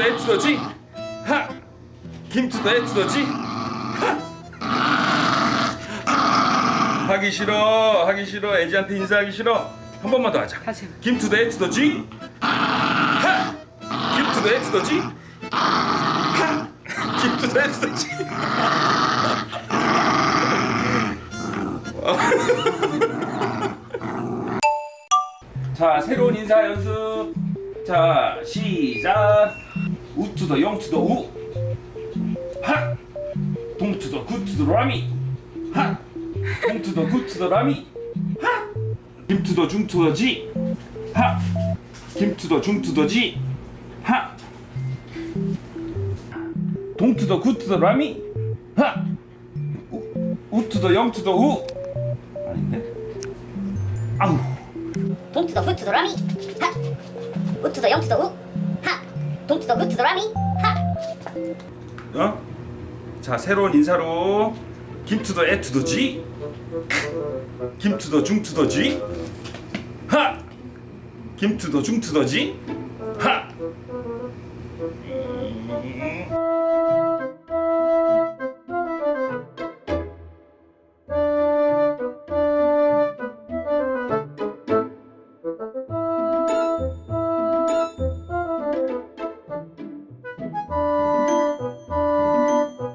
더에투더 지. 하. 김투더에투더 지. 하기 싫어 하기 싫어 애지한테 인사하기 싫어 한 번만 더 하자 다시 해봐. 김투더에투더 지. 하. 김투더에투더 지. 하. 김투더에투더 지. 자 새로운 인사 연습 자 시작 우투더 영투더 우 하! 동투더 굿투더 라미 하! 동투더 굿투더 라미 하! 김투더 중투더 지 하! 김투더 중투더 지 하! 동투더 굿투더 라미 하! 우, 우투더 영투더 우 아닌데? 아우 동투더 후투더 라미 하 우투더 영투더 우 동 to the 그 to the 라미. 어? 자 새로운 인사로 김투더 에투더 지. 김투더 중투더 지. 하. 김투더 중투더 지. 하.